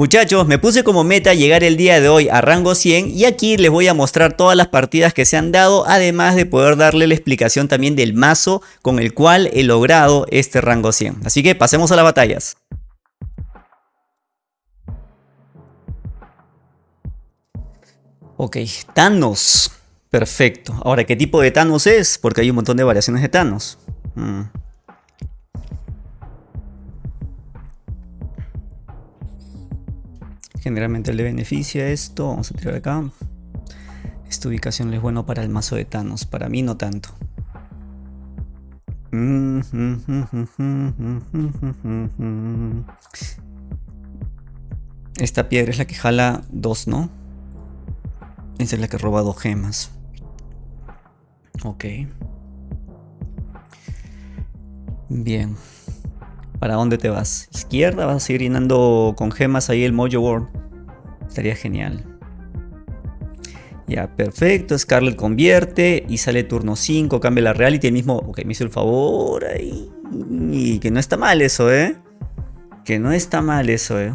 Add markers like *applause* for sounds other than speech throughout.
Muchachos, me puse como meta llegar el día de hoy a rango 100 y aquí les voy a mostrar todas las partidas que se han dado, además de poder darle la explicación también del mazo con el cual he logrado este rango 100. Así que pasemos a las batallas. Ok, Thanos. Perfecto. Ahora, ¿qué tipo de Thanos es? Porque hay un montón de variaciones de Thanos. Mm. Generalmente le beneficia esto. Vamos a tirar acá. Esta ubicación es bueno para el mazo de Thanos. Para mí no tanto. Esta piedra es la que jala dos, ¿no? Esa es la que roba dos gemas. Ok. Bien. ¿Para dónde te vas? ¿Izquierda? ¿Vas a seguir llenando con gemas ahí el Mojo World? Estaría genial. Ya, perfecto. Scarlet convierte y sale turno 5, cambia la reality. El mismo... Ok, me hizo el favor ahí. Y que no está mal eso, ¿eh? Que no está mal eso, ¿eh?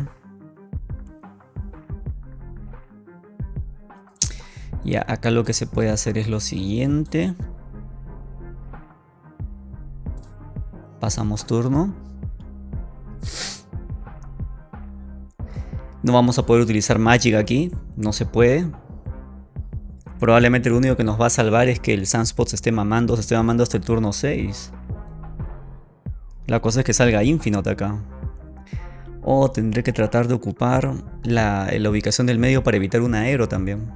Ya, acá lo que se puede hacer es lo siguiente. Pasamos turno. No vamos a poder utilizar Magic aquí, no se puede. Probablemente lo único que nos va a salvar es que el Sunspot se esté mamando, se esté mamando hasta el turno 6. La cosa es que salga Infinite acá. O tendré que tratar de ocupar la, la ubicación del medio para evitar un aero también.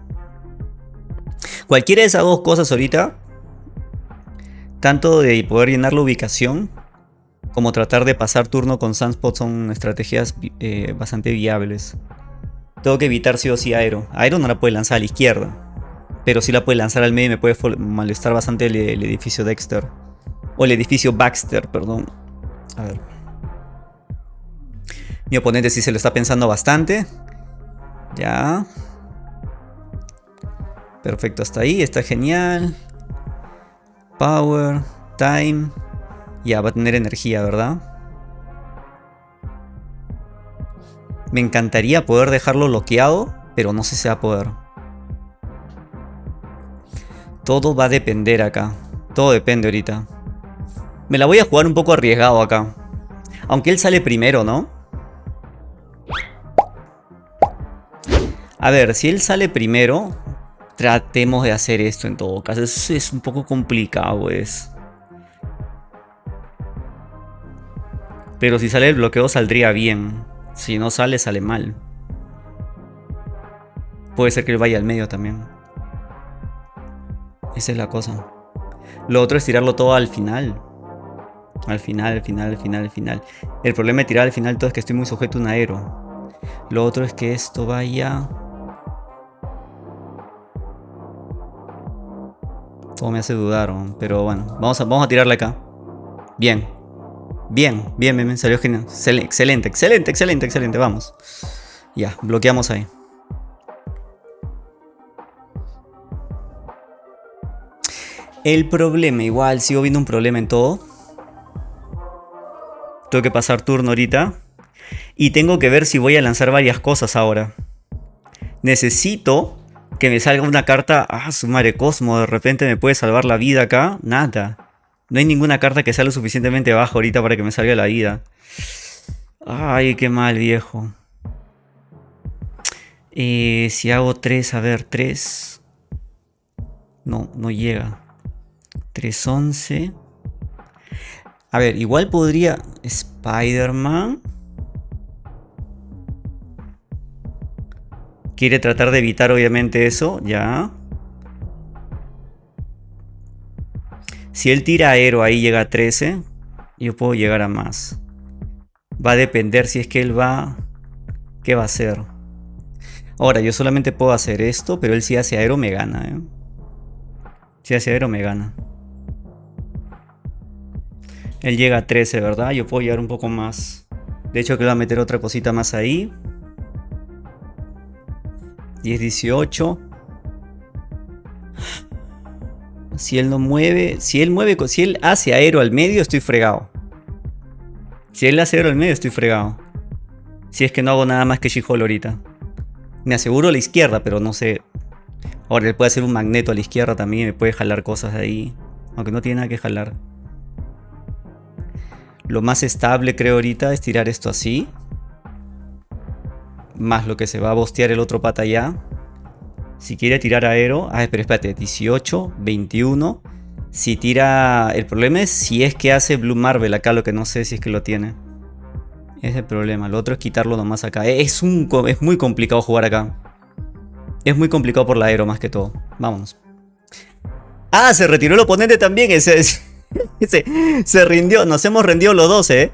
Cualquiera de esas dos cosas ahorita, tanto de poder llenar la ubicación como tratar de pasar turno con Sunspot son estrategias eh, bastante viables. Tengo que evitar sí o sí Aero. Aero no la puede lanzar a la izquierda. Pero sí la puede lanzar al medio y me puede molestar bastante el, el edificio Dexter. O el edificio Baxter, perdón. A ver. Mi oponente sí se lo está pensando bastante. Ya. Perfecto, hasta ahí. Está genial. Power. Time. Ya, va a tener energía, ¿verdad? Me encantaría poder dejarlo bloqueado, pero no sé si va a poder. Todo va a depender acá. Todo depende ahorita. Me la voy a jugar un poco arriesgado acá. Aunque él sale primero, ¿no? A ver, si él sale primero, tratemos de hacer esto en todo caso. Es, es un poco complicado, es. Pero si sale el bloqueo saldría bien. Si no sale, sale mal. Puede ser que vaya al medio también. Esa es la cosa. Lo otro es tirarlo todo al final. Al final, al final, al final, al final. El problema de tirar al final todo es que estoy muy sujeto a un aero. Lo otro es que esto vaya... Todo me hace dudar, pero bueno. Vamos a, vamos a tirarle acá. Bien, Bien, bien, bien, salió genial. Excelente, excelente, excelente, excelente, vamos. Ya, bloqueamos ahí. El problema, igual sigo viendo un problema en todo. Tengo que pasar turno ahorita. Y tengo que ver si voy a lanzar varias cosas ahora. Necesito que me salga una carta. Ah, su madre Cosmo, de repente me puede salvar la vida acá. Nada. No hay ninguna carta que sea lo suficientemente baja ahorita para que me salga la vida. Ay, qué mal, viejo. Eh, si hago 3, a ver, 3. No, no llega. 3, 11. A ver, igual podría... Spider-Man. Quiere tratar de evitar obviamente eso, ya. Si él tira aero ahí llega a 13, yo puedo llegar a más. Va a depender si es que él va... ¿Qué va a hacer? Ahora, yo solamente puedo hacer esto, pero él si hace aero me gana. ¿eh? Si hace aero me gana. Él llega a 13, ¿verdad? Yo puedo llegar un poco más. De hecho, que va a meter otra cosita más ahí. 10, 18. Si él no mueve, si él mueve, si él hace aero al medio, estoy fregado. Si él hace aero al medio, estoy fregado. Si es que no hago nada más que She-Hole ahorita. Me aseguro la izquierda, pero no sé. Ahora él puede hacer un magneto a la izquierda también. Me puede jalar cosas de ahí. Aunque no tiene nada que jalar. Lo más estable creo ahorita es tirar esto así. Más lo que se va a bostear el otro pata allá. Si quiere tirar aero. Ah, pero espérate. 18, 21. Si tira... El problema es si es que hace Blue Marvel acá. Lo que no sé si es que lo tiene. Es el problema. Lo otro es quitarlo nomás acá. Es, un, es muy complicado jugar acá. Es muy complicado por la aero más que todo. Vámonos. Ah, se retiró el oponente también. Ese, *laughs* se rindió. Nos hemos rendido los dos, ¿eh?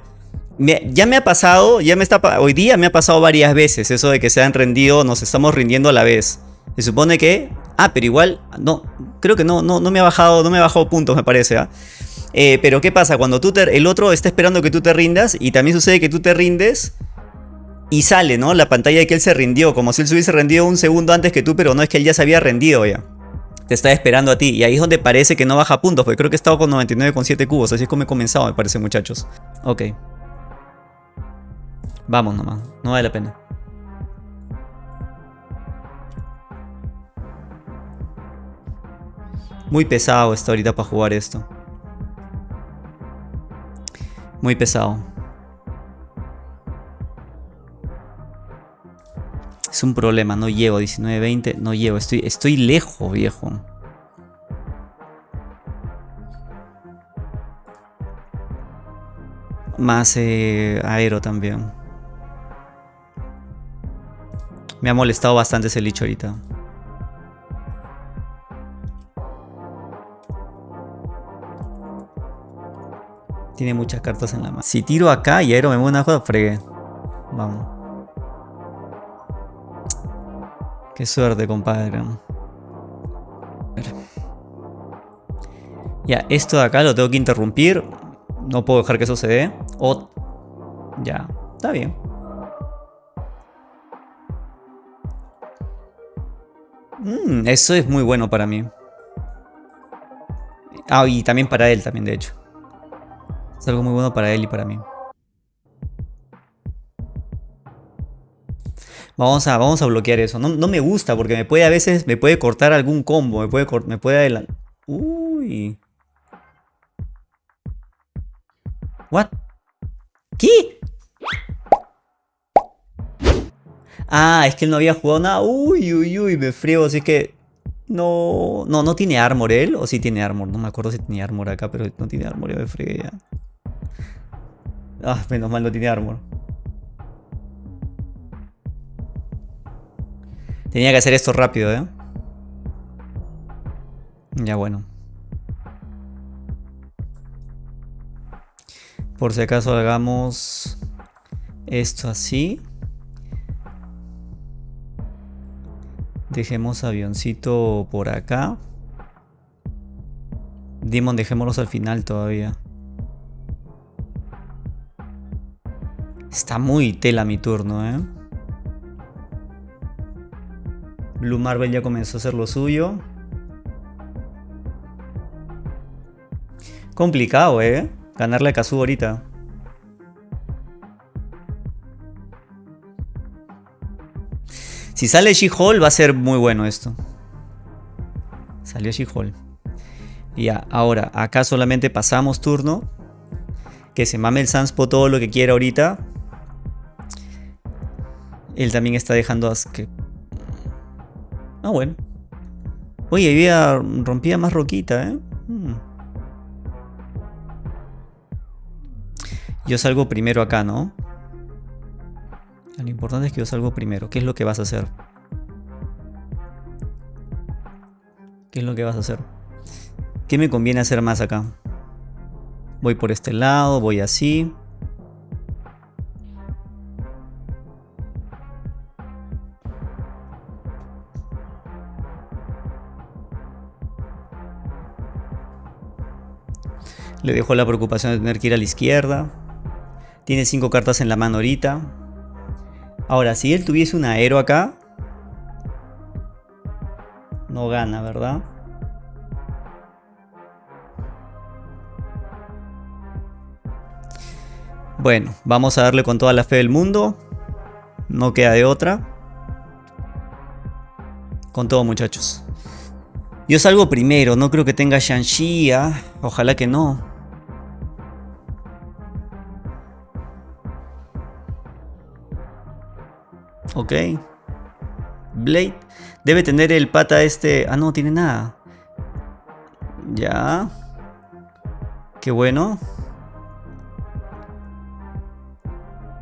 ya me ha pasado, ya me está, hoy día me ha pasado varias veces eso de que se han rendido, nos estamos rindiendo a la vez. Se supone que, ah, pero igual, no, creo que no, no, no me ha bajado, no me ha puntos me parece, ¿ah? Eh, pero ¿qué pasa? Cuando tú el otro está esperando que tú te rindas y también sucede que tú te rindes y sale, ¿no? La pantalla de que él se rindió, como si él se hubiese rendido un segundo antes que tú, pero no es que él ya se había rendido ya. Te está esperando a ti y ahí es donde parece que no baja puntos, porque creo que he estado con 99,7 cubos, así es como he comenzado, me parece, muchachos. Ok. Vamos nomás, no vale la pena. Muy pesado está ahorita para jugar esto. Muy pesado. Es un problema, no llego 19-20, no llego, estoy, estoy lejos, viejo. Más eh, aero también. Me ha molestado bastante ese licho ahorita. Tiene muchas cartas en la mano. Si tiro acá y Aero me mueve una joda, fregué. Vamos. Qué suerte, compadre. Ya, esto de acá lo tengo que interrumpir. No puedo dejar que eso se dé. Ya, está bien. Mm, eso es muy bueno para mí. Ah, y también para él también, de hecho. Es algo muy bueno para él y para mí. Vamos a, vamos a bloquear eso. No, me gusta porque me puede a veces me puede cortar algún combo. Me puede, me puede adelantar. Uy. What? ¿Qué? Ah, es que él no había jugado nada. Uy, uy, uy, me frío. Así que no, no, no tiene armor él. O sí tiene armor. No me acuerdo si tenía armor acá, pero no tiene armor. Yo me frío ya. Ah, menos mal no tiene armor. Tenía que hacer esto rápido, ¿eh? Ya bueno. Por si acaso hagamos esto así. Dejemos avioncito por acá. Demon dejémoslos al final todavía. Está muy tela mi turno, ¿eh? Blue Marvel ya comenzó a hacer lo suyo. Complicado, ¿eh? Ganarle a Kazu ahorita. Si sale She-Hulk va a ser muy bueno esto. Salió She-Hulk. Ya, ahora, acá solamente pasamos turno. Que se mame el Sanspo todo lo que quiera ahorita. Él también está dejando que... Ah, bueno. Oye, había... rompía más roquita, ¿eh? Hmm. Yo salgo primero acá, ¿no? Lo importante es que yo salgo primero. ¿Qué es lo que vas a hacer? ¿Qué es lo que vas a hacer? ¿Qué me conviene hacer más acá? Voy por este lado, voy así. Le dejo la preocupación de tener que ir a la izquierda. Tiene cinco cartas en la mano ahorita. Ahora, si él tuviese un aero acá... No gana, ¿verdad? Bueno, vamos a darle con toda la fe del mundo. No queda de otra. Con todo, muchachos. Yo salgo primero, no creo que tenga Shang-Chi. ¿ah? Ojalá que no. Ok. Blade. Debe tener el pata este... Ah, no, tiene nada. Ya. Qué bueno.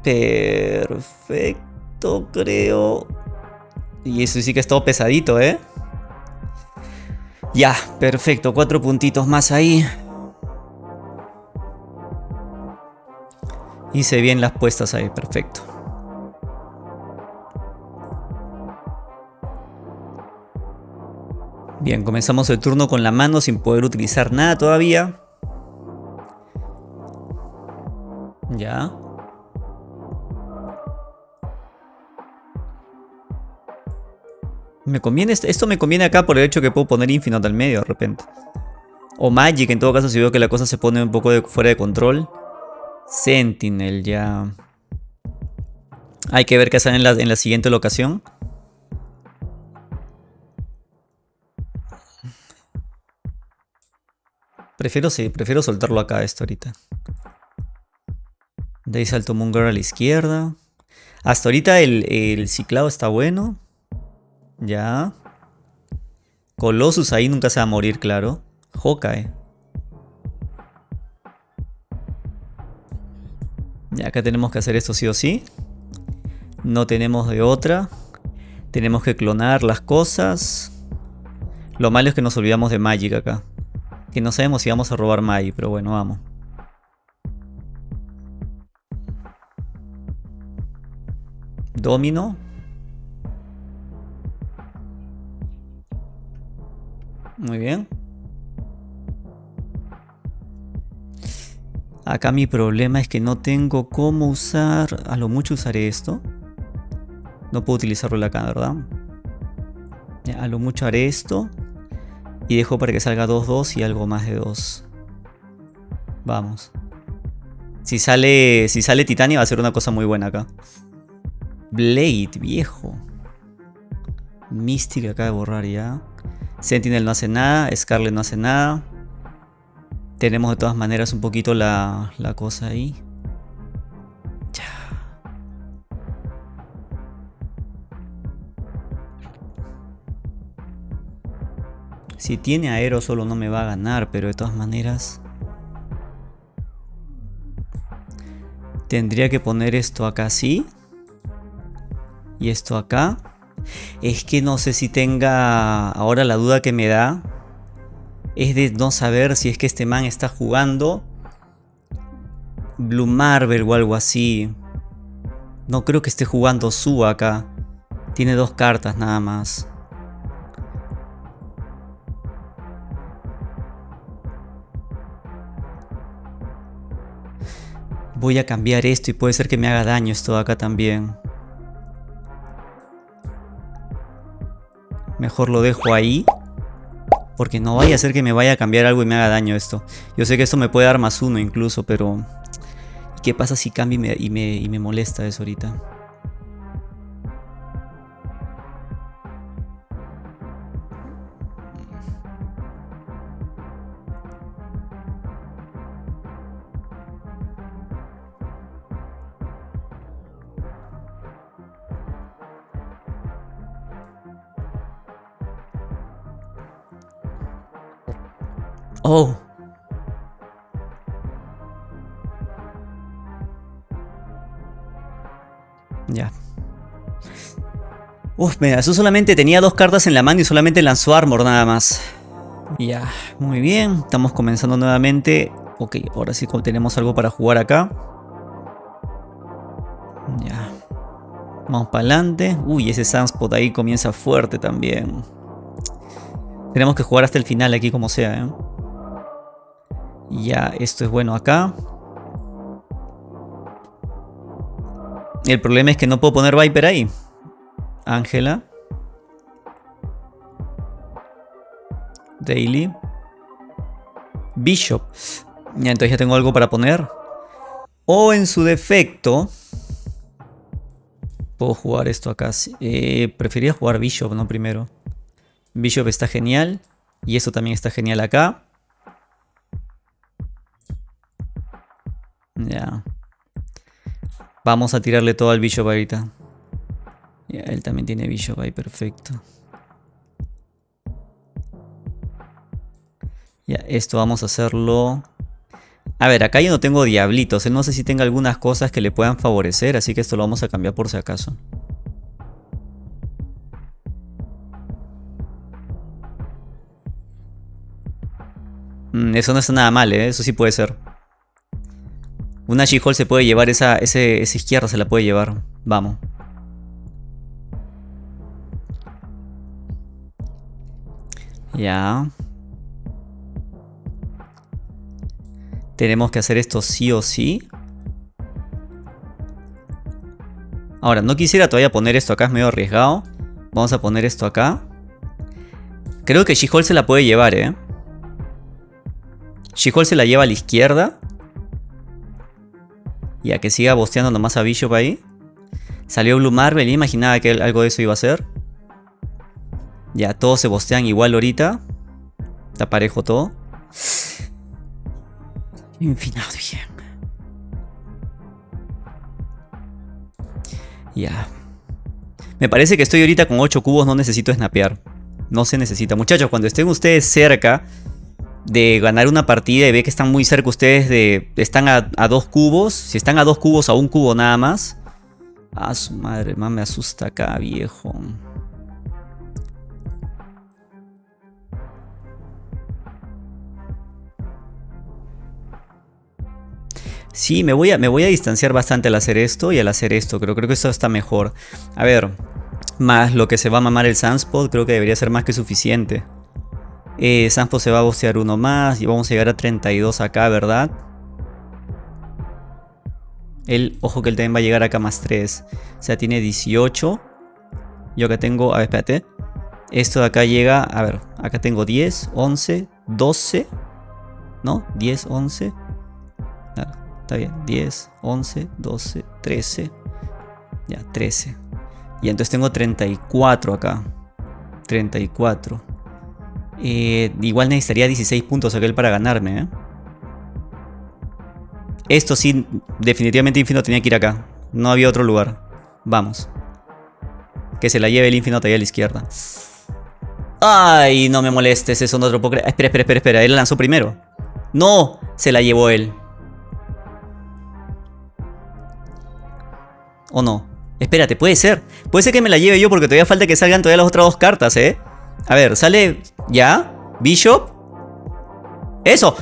Perfecto, creo. Y eso sí que es todo pesadito, ¿eh? Ya, perfecto. Cuatro puntitos más ahí. Hice bien las puestas ahí, perfecto. Bien, comenzamos el turno con la mano sin poder utilizar nada todavía. Ya. Me conviene, esto me conviene acá por el hecho que puedo poner Infinite al medio de repente. O Magic en todo caso si veo que la cosa se pone un poco fuera de control. Sentinel ya. Hay que ver qué sale en la, en la siguiente locación. Prefiero, sí, prefiero soltarlo acá esto ahorita. De ahí salto Moon a la izquierda. Hasta ahorita el, ciclado está bueno. Ya. Colossus ahí nunca se va a morir, claro. Hawkeye. Ya acá tenemos que hacer esto sí o sí. No tenemos de otra. Tenemos que clonar las cosas. Lo malo es que nos olvidamos de Magic acá. Que no sabemos si vamos a robar Mai, pero bueno, vamos. Domino. Muy bien. Acá mi problema es que no tengo cómo usar... A lo mucho usaré esto. No puedo utilizarlo acá, ¿verdad? a lo mucho haré esto. Y dejo para que salga 2-2 y algo más de 2. Vamos. Si sale, si sale Titania va a ser una cosa muy buena acá. Blade, viejo. Mystic acaba de borrar ya. Sentinel no hace nada. Scarlet no hace nada. Tenemos de todas maneras un poquito la, la cosa ahí. Si tiene aero solo no me va a ganar, pero de todas maneras... Tendría que poner esto acá así. Y esto acá. Es que no sé si tenga... Ahora la duda que me da... Es de no saber si es que este man está jugando... Blue Marvel o algo así. No creo que esté jugando su acá. Tiene dos cartas nada más. Voy a cambiar esto y puede ser que me haga daño esto de acá también. Mejor lo dejo ahí. Porque no vaya a ser que me vaya a cambiar algo y me haga daño esto. Yo sé que esto me puede dar más uno incluso, pero... ¿Qué pasa si cambia y me, y me molesta eso ahorita? Oh. Ya. Uf, mira, eso solamente tenía dos cartas en la mano y solamente lanzó armor nada más. Ya, muy bien. Estamos comenzando nuevamente. Ok, ahora sí tenemos algo para jugar acá. Ya. Vamos para adelante. Uy, ese Sunspot ahí comienza fuerte también. Tenemos que jugar hasta el final aquí como sea, ¿eh? Ya, esto es bueno acá. El problema es que no puedo poner Viper ahí. Ángela. Daily. Bishop. Ya, entonces ya tengo algo para poner. O en su defecto... Puedo jugar esto acá. Eh, prefería jugar Bishop, ¿no? Primero. Bishop está genial. Y esto también está genial acá. Ya. Vamos a tirarle todo al Bishop ahorita. Ya, él también tiene Bishop ahí, perfecto. Ya, esto vamos a hacerlo... A ver, acá yo no tengo diablitos. no sé si tenga algunas cosas que le puedan favorecer, así que esto lo vamos a cambiar por si acaso. Mm, eso no está nada mal, ¿eh? Eso sí puede ser. Una She-Hole se puede llevar, esa, ese, esa izquierda se la puede llevar. Vamos. Ya. Tenemos que hacer esto sí o sí. Ahora, no quisiera todavía poner esto acá, es medio arriesgado. Vamos a poner esto acá. Creo que She-Hole se la puede llevar, ¿eh? She-Hole se la lleva a la izquierda. Y a que siga bosteando nomás a Bishop ahí. Salió Blue Marvel y imaginaba que algo de eso iba a ser. Ya, todos se bostean igual ahorita. Está parejo todo. Infinado bien. Ya. Me parece que estoy ahorita con 8 cubos, no necesito snapear. No se necesita. Muchachos, cuando estén ustedes cerca de ganar una partida y ve que están muy cerca ustedes de... Están a, dos cubos. Si están a dos cubos, a un cubo nada más. Ah, su madre, más me asusta acá, viejo. Sí, me voy, a, me voy a distanciar bastante al hacer esto y al hacer esto. Creo, creo que esto está mejor. A ver, más lo que se va a mamar el Sunspot, creo que debería ser más que suficiente. Eh, Sunspot se va a bocear uno más y vamos a llegar a 32 acá, ¿verdad? El, ojo que él también va a llegar acá más 3. O sea, tiene 18. Yo acá tengo, a ver, espérate. Esto de acá llega, a ver, acá tengo 10, 11, 12. ¿No? 10, 11. Está bien, 10, 11, 12, 13. Ya, 13. Y entonces tengo 34 acá. 34. Eh, igual necesitaría 16 puntos aquel para ganarme. ¿eh? Esto sí, definitivamente Infinito tenía que ir acá. No había otro lugar. Vamos. Que se la lleve el Infinito ahí a la izquierda. Ay, no me molestes, eso no te lo puedo. Espera, espera, espera, espera. Él la lanzó primero. No, se la llevó él. ¿O no? Espérate, puede ser. Puede ser que me la lleve yo porque todavía falta que salgan todavía las otras dos cartas, ¿eh? A ver, sale... ¿Ya? Bishop. ¡Eso!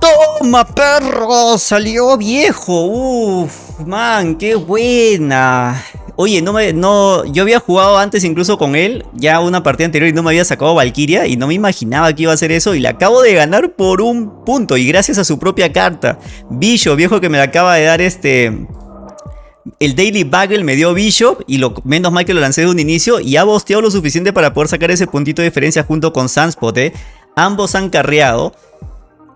¡Toma, perro! ¡Salió viejo! ¡Uf! Man, qué buena. Oye, no me, no, yo había jugado antes incluso con él, ya una partida anterior y no me había sacado Valkyria y no me imaginaba que iba a hacer eso y le acabo de ganar por un punto y gracias a su propia carta. Bishop, viejo que me la acaba de dar este el Daily Bagel me dio Bishop y lo menos mal que lo lancé de un inicio y ha bosteado lo suficiente para poder sacar ese puntito de diferencia junto con Sunspot, ¿eh? Ambos han carreado.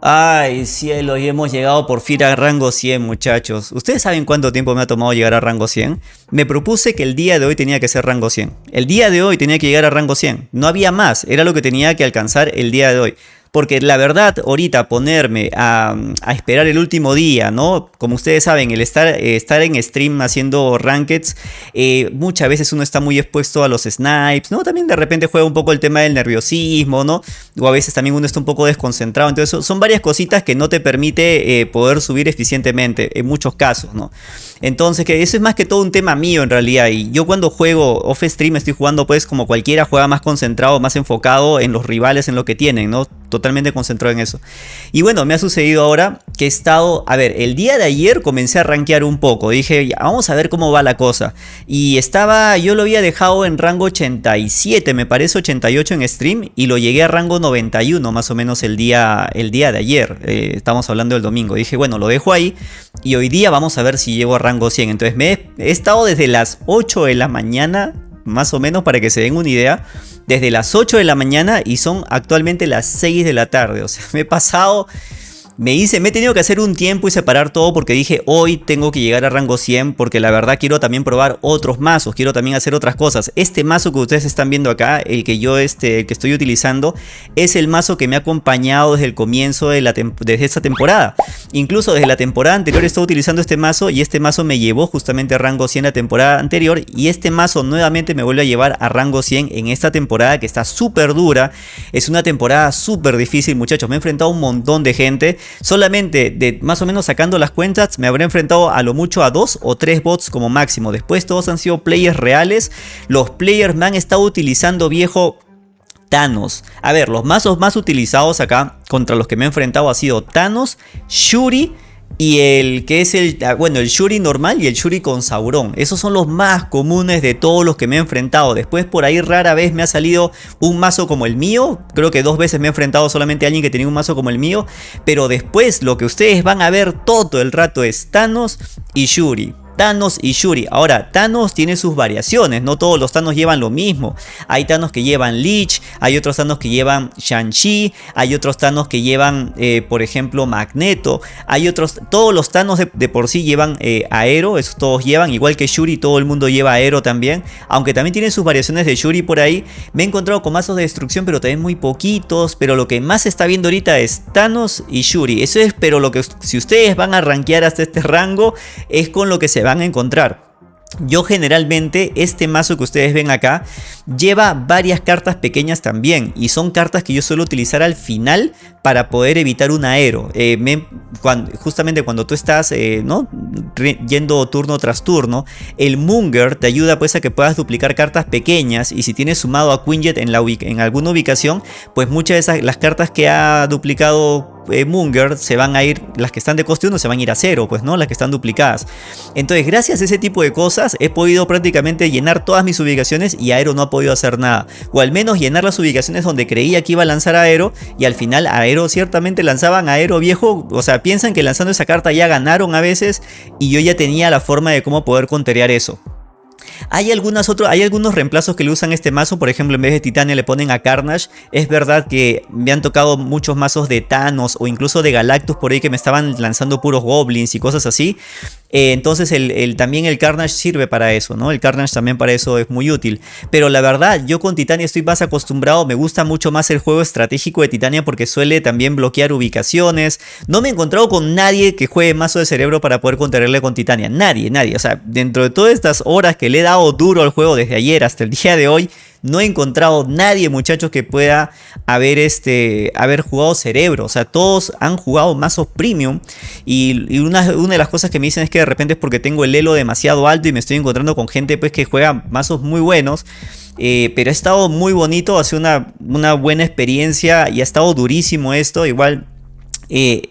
Ay, cielo, y hemos llegado por fin a rango 100, muchachos. ¿Ustedes saben cuánto tiempo me ha tomado llegar a rango 100? Me propuse que el día de hoy tenía que ser rango 100. El día de hoy tenía que llegar a rango 100. No había más, era lo que tenía que alcanzar el día de hoy. Porque la verdad, ahorita ponerme a, esperar el último día, ¿no? Como ustedes saben, el estar, estar en stream haciendo rankeds, eh, muchas veces uno está muy expuesto a los snipes, ¿no? También de repente juega un poco el tema del nerviosismo, ¿no? O a veces también uno está un poco desconcentrado. Entonces, son varias cositas que no te permite eh, poder subir eficientemente, en muchos casos, ¿no? Entonces, que eso es más que todo un tema mío en realidad. Y yo cuando juego off stream estoy jugando pues como cualquiera, juega más concentrado, más enfocado en los rivales, en lo que tienen, ¿no? Totalmente concentrado en eso. Y bueno, me ha sucedido ahora que he estado, a ver, el día de ayer comencé a rankear un poco, dije, vamos a ver cómo va la cosa. Y estaba, yo lo había dejado en rango 87, me parece 88 en stream, y lo llegué a rango 91 más o menos el día, el día de ayer, eh, estamos hablando del domingo. Dije, bueno, lo dejo ahí, y hoy día vamos a ver si llego a rango 100. Entonces me he estado desde las 8 de la mañana, más o menos para que se den una idea, desde las 8 de la mañana y son actualmente las 6 de la tarde. O sea, *laughs* me he pasado me hice, me he tenido que hacer un tiempo y separar todo porque dije hoy tengo que llegar a rango 100 porque la verdad quiero también probar otros mazos, quiero también hacer otras cosas. Este mazo que ustedes están viendo acá, el que yo este, que estoy utilizando, es el mazo que me ha acompañado desde el comienzo de, la esta temporada. Incluso desde la temporada anterior estaba utilizando este mazo y este mazo me llevó justamente a rango 100 la temporada anterior y este mazo nuevamente me vuelve a llevar a rango 100 en esta temporada que está súper dura. Es una temporada súper difícil muchachos, me he enfrentado a un montón de gente solamente de más o menos sacando las cuentas me habré enfrentado a lo mucho a dos o tres bots como máximo. Después todos han sido players reales. Los players me han estado utilizando viejo Thanos. A ver, los mazos más utilizados acá contra los que me he enfrentado ha sido Thanos, Shuri y el que es el, ah, bueno, el Shuri normal y el Shuri con Sauron. Esos son los más comunes de todos los que me he enfrentado. Después por ahí rara vez me ha salido un mazo como el mío. Creo que dos veces me he enfrentado solamente a alguien que tenía un mazo como el mío. Pero después lo que ustedes van a ver todo el rato es Thanos y Shuri. Thanos y Shuri. Ahora, Thanos tiene sus variaciones, no todos los Thanos llevan lo mismo. Hay Thanos que llevan Lich, hay otros Thanos que llevan Shang-Chi, hay otros Thanos que llevan, eh, por ejemplo, Magneto. Hay otros, todos los Thanos de, por sí llevan eh, Aero, esos todos llevan, igual que Shuri, todo el mundo lleva Aero también. Aunque también tienen sus variaciones de Shuri por ahí. Me he encontrado con mazos de destrucción, pero también muy poquitos. Pero lo que más se está viendo ahorita es Thanos y Shuri. Eso es, pero lo que si ustedes van a rankear hasta este rango, es con lo que se va van a encontrar. Yo generalmente este mazo que ustedes ven acá lleva varias cartas pequeñas también y son cartas que yo suelo utilizar al final para poder evitar un aero. Eh, justamente cuando tú estás eh, ¿no? yendo turno tras turno, el Munger te ayuda pues a que puedas duplicar cartas pequeñas y si tienes sumado a Quinjet en, la en alguna ubicación, pues muchas de esas las cartas que ha duplicado eh, se van a ir, las que están de coste 1 se van a ir a cero, pues no, las que están duplicadas. Entonces gracias a ese tipo de cosas he podido prácticamente llenar todas mis ubicaciones y Aero no ha podido hacer nada. O al menos llenar las ubicaciones donde creía que iba a lanzar Aero y al final Aero ciertamente lanzaban Aero viejo. O sea, piensan que lanzando esa carta ya ganaron a veces y yo ya tenía la forma de cómo poder conterear eso. Hay, algunas otros, hay algunos reemplazos que le usan este mazo, por ejemplo en vez de Titania le ponen a Carnage. Es verdad que me han tocado muchos mazos de Thanos o incluso de Galactus por ahí que me estaban lanzando puros Goblins y cosas así. Eh, entonces el, también el Carnage sirve para eso, ¿no? El Carnage también para eso es muy útil. Pero la verdad, yo con Titania estoy más acostumbrado, me gusta mucho más el juego estratégico de Titania porque suele también bloquear ubicaciones. No me he encontrado con nadie que juegue mazo de cerebro para poder contenerle con Titania. Nadie, nadie. O sea, dentro de todas estas horas que le he dado duro al juego desde ayer hasta el día de hoy, no he encontrado nadie, muchachos, que pueda haber, este, haber jugado cerebro. O sea, todos han jugado mazos premium. Y, una, de las cosas que me dicen es que de repente es porque tengo el elo demasiado alto y me estoy encontrando con gente pues, que juega mazos muy buenos. Eh, pero ha estado muy bonito, ha sido una, buena experiencia y ha estado durísimo esto. Igual eh,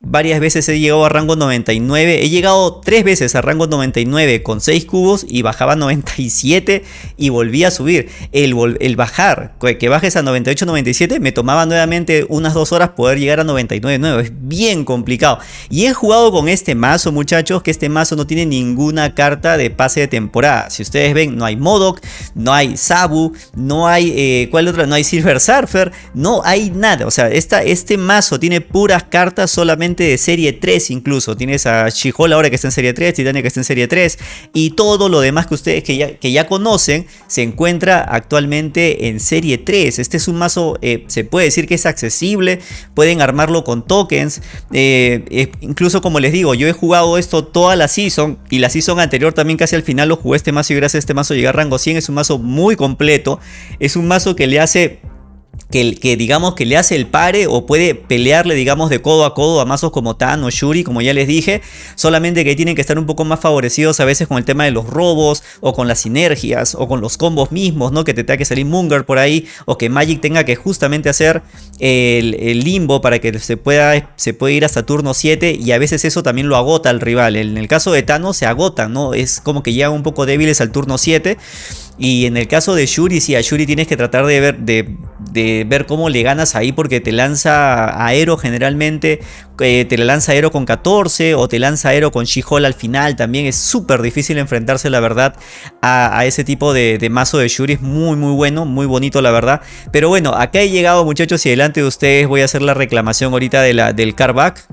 Varias veces he llegado a rango 99. He llegado tres veces a rango 99 con 6 cubos y bajaba a 97 y volví a subir. El, bajar, que bajes a 98, 97, me tomaba nuevamente unas 2 horas poder llegar a 99 nuevo. Es bien complicado. Y he jugado con este mazo, muchachos, que este mazo no tiene ninguna carta de pase de temporada. Si ustedes ven, no hay Modok, no hay Sabu, no hay, eh, ¿cuál otra? No hay Silver Surfer, no hay nada. O sea, esta, este mazo tiene puras cartas solamente de serie 3 incluso. Tienes a she ahora que está en serie 3, Titania que está en serie 3 y todo lo demás que ustedes que ya, que ya conocen se encuentra actualmente en serie 3. Este es un mazo, eh, se puede decir que es accesible, pueden armarlo con tokens. Eh, incluso como les digo, yo he jugado esto toda la season y la season anterior también casi al final lo jugué este mazo y gracias a este mazo llegué a rango 100. Es un mazo muy completo, es un mazo que le hace que, digamos que le hace el pare o puede pelearle digamos de codo a codo a mazos como Tan o Shuri como ya les dije solamente que tienen que estar un poco más favorecidos a veces con el tema de los robos o con las sinergias o con los combos mismos no que te tenga que salir Munger por ahí o que Magic tenga que justamente hacer el, limbo para que se pueda, se ir hasta turno 7 y a veces eso también lo agota al rival. En el caso de Thanos se agota no es como que llegan un poco débiles al turno 7 y en el caso de Shuri, sí, a Shuri tienes que tratar de ver, de, de ver cómo le ganas ahí porque te lanza aero generalmente, eh, te lanza aero con 14 o te lanza aero con She-Hole al final. También es súper difícil enfrentarse, la verdad, a, ese tipo de, mazo de Shuri. Es muy, muy bueno, muy bonito, la verdad. Pero bueno, acá he llegado, muchachos, y delante de ustedes voy a hacer la reclamación ahorita de la, del carback.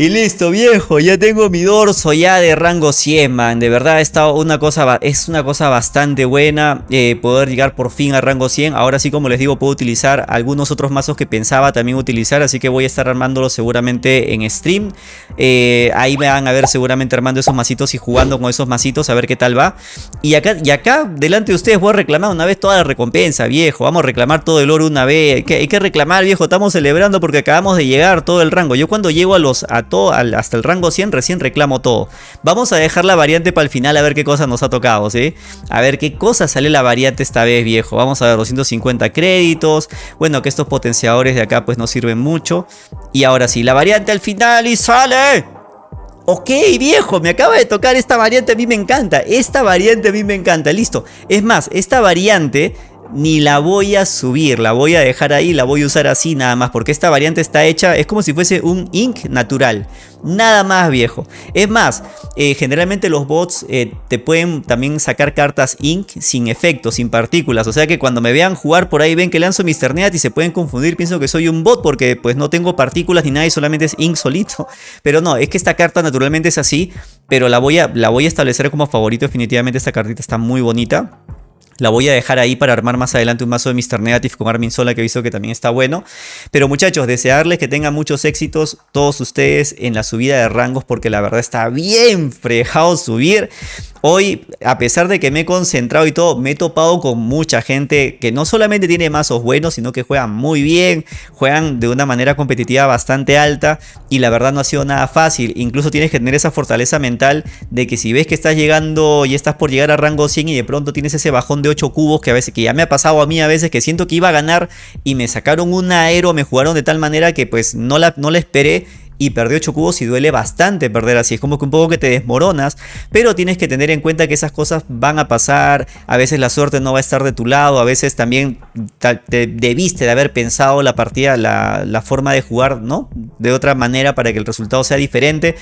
Y listo, viejo, ya tengo mi dorso ya de rango 100, man. De verdad, está una cosa, es una cosa bastante buena eh, poder llegar por fin a rango 100. Ahora sí, como les digo, puedo utilizar algunos otros mazos que pensaba también utilizar. Así que voy a estar armándolos seguramente en stream. Eh, ahí me van a ver seguramente armando esos mazitos y jugando con esos mazitos a ver qué tal va. Y acá, y acá delante de ustedes voy a reclamar una vez toda la recompensa, viejo. Vamos a reclamar todo el oro una vez. Hay que, hay que reclamar, viejo. Estamos celebrando porque acabamos de llegar todo el rango. Yo cuando llego a los... hasta el rango 100 recién reclamo todo. Vamos a dejar la variante para el final a ver qué cosa nos ha tocado, ¿sí? A ver qué cosa sale la variante esta vez, viejo. Vamos a ver 250 créditos. Bueno, que estos potenciadores de acá pues no sirven mucho. Y ahora sí, la variante al final y sale... Ok, viejo, me acaba de tocar esta variante, a mí me encanta. Esta variante a mí me encanta, listo. Es más, esta variante ni la voy a subir, la voy a dejar ahí, la voy a usar así nada más, porque esta variante está hecha, es como si fuese un ink natural, nada más viejo. Es más, eh, generalmente los bots eh, te pueden también sacar cartas ink sin efectos, sin partículas, o sea que cuando me vean jugar por ahí ven que lanzo Mr. Net y se pueden confundir, pienso que soy un bot porque pues no tengo partículas ni nada y solamente es ink solito, *laughs* pero no, es que esta carta naturalmente es así, pero la voy a, la voy a establecer como favorito, definitivamente esta cartita está muy bonita. La voy a dejar ahí para armar más adelante un mazo de Mr. Negative con Armin Sola que he visto que también está bueno. Pero muchachos, desearles que tengan muchos éxitos todos ustedes en la subida de rangos porque la verdad está bien frejado subir. Hoy, a pesar de que me he concentrado y todo, me he topado con mucha gente que no solamente tiene mazos buenos, sino que juegan muy bien, juegan de una manera competitiva bastante alta y la verdad no ha sido nada fácil. Incluso tienes que tener esa fortaleza mental de que si ves que estás llegando y estás por llegar a rango 100 y de pronto tienes ese bajón de 8 cubos que a veces que ya me ha pasado a mí a veces que siento que iba a ganar y me sacaron un aero, me jugaron de tal manera que pues no la, no la esperé y perdió 8 cubos y duele bastante perder así. Es como que un poco que te desmoronas, pero tienes que tener en cuenta que esas cosas van a pasar. A veces la suerte no va a estar de tu lado, a veces también te debiste de haber pensado la partida, la, forma de jugar, ¿no? De otra manera para que el resultado sea diferente.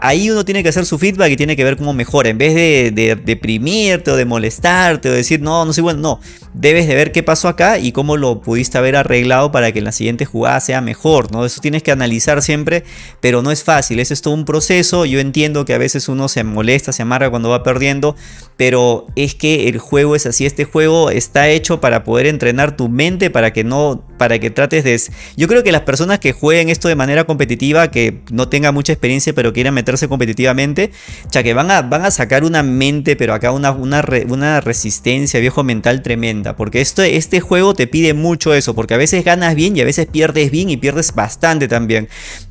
Ahí uno tiene que hacer su feedback y tiene que ver cómo mejora. En vez de, deprimirte o de molestarte o decir, no, no soy bueno, no. Debes de ver qué pasó acá y cómo lo pudiste haber arreglado para que en la siguiente jugada sea mejor, ¿no? Eso tienes que analizar siempre pero no es fácil, es todo un proceso, yo entiendo que a veces uno se molesta, se amarga cuando va perdiendo, pero es que el juego es así, este juego está hecho para poder entrenar tu mente, para que no, para que trates de... Yo creo que las personas que jueguen esto de manera competitiva, que no tengan mucha experiencia, pero quieran meterse competitivamente, ya que van a, van a sacar una mente, pero acá una, una, una resistencia, viejo mental tremenda, porque esto, este juego te pide mucho eso, porque a veces ganas bien y a veces pierdes bien y pierdes bastante también.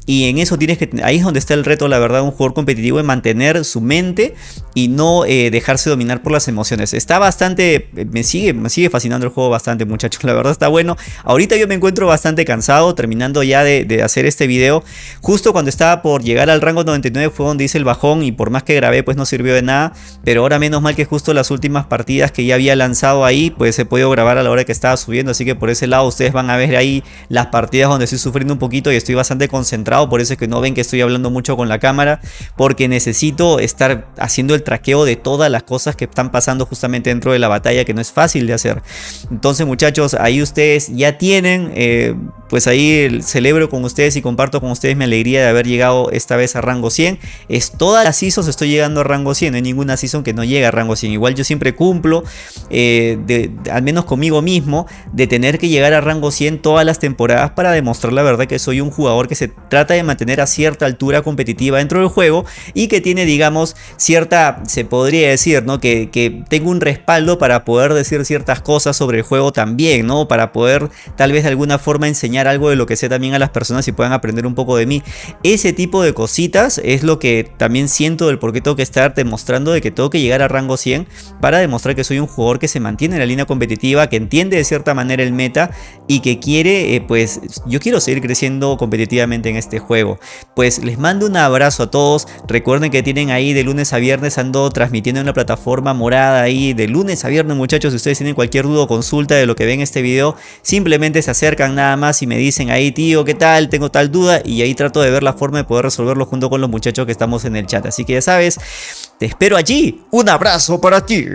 Y en eso tienes que, ahí es donde está el reto, la verdad, un jugador competitivo en mantener su mente y no eh, dejarse dominar por las emociones. Está bastante, me sigue, me sigue fascinando el juego bastante, muchachos. La verdad está bueno. Ahorita yo me encuentro bastante cansado, terminando ya de, hacer este video. Justo cuando estaba por llegar al rango 99 fue donde hice el bajón y por más que grabé, pues no sirvió de nada. Pero ahora menos mal que justo las últimas partidas que ya había lanzado ahí, pues he podido grabar a la hora que estaba subiendo. Así que por ese lado ustedes van a ver ahí las partidas donde estoy sufriendo un poquito y estoy bastante concentrado por eso es que no ven que estoy hablando mucho con la cámara, porque necesito estar haciendo el traqueo de todas las cosas que están pasando justamente dentro de la batalla, que no es fácil de hacer. Entonces muchachos, ahí ustedes ya eh, pues ahí celebro con ustedes y comparto con ustedes mi alegría de haber llegado esta vez a rango 100. Es todas las seasons estoy llegando a rango 100, no hay ninguna season que no llegue a rango 100. Igual yo siempre cumplo, eh, al menos conmigo mismo, de tener que llegar a rango 100 todas las temporadas para demostrar la verdad que soy un jugador que se trata de mantener a cierta altura competitiva dentro del juego y que tiene, digamos, cierta, se podría decir, ¿no? Que, que tengo un respaldo para poder decir ciertas cosas sobre el juego también, ¿no? Para poder tal vez de alguna forma enseñar algo de lo que sé también a las personas y puedan aprender un poco de mí. Ese tipo de cositas es lo que también siento del por qué tengo que estar demostrando de que tengo que llegar a rango 100 para demostrar que soy un jugador que se mantiene en la línea competitiva, que entiende de cierta manera el meta y que quiere, eh, pues yo quiero seguir creciendo competitivamente en este juego. Pues les mando un abrazo a todos, recuerden que tienen ahí de lunes a viernes ando transmitiendo en la plataforma morada ahí de lunes a viernes muchachos, si ustedes tienen cualquier duda o consulta de lo que ven este video, simplemente se acercan nada más y me dicen ahí tío, ¿qué tal? Tengo tal duda y ahí trato de ver la forma de poder resolverlo junto con los muchachos que estamos en el chat. Así que ya sabes, te espero allí. Un abrazo para ti.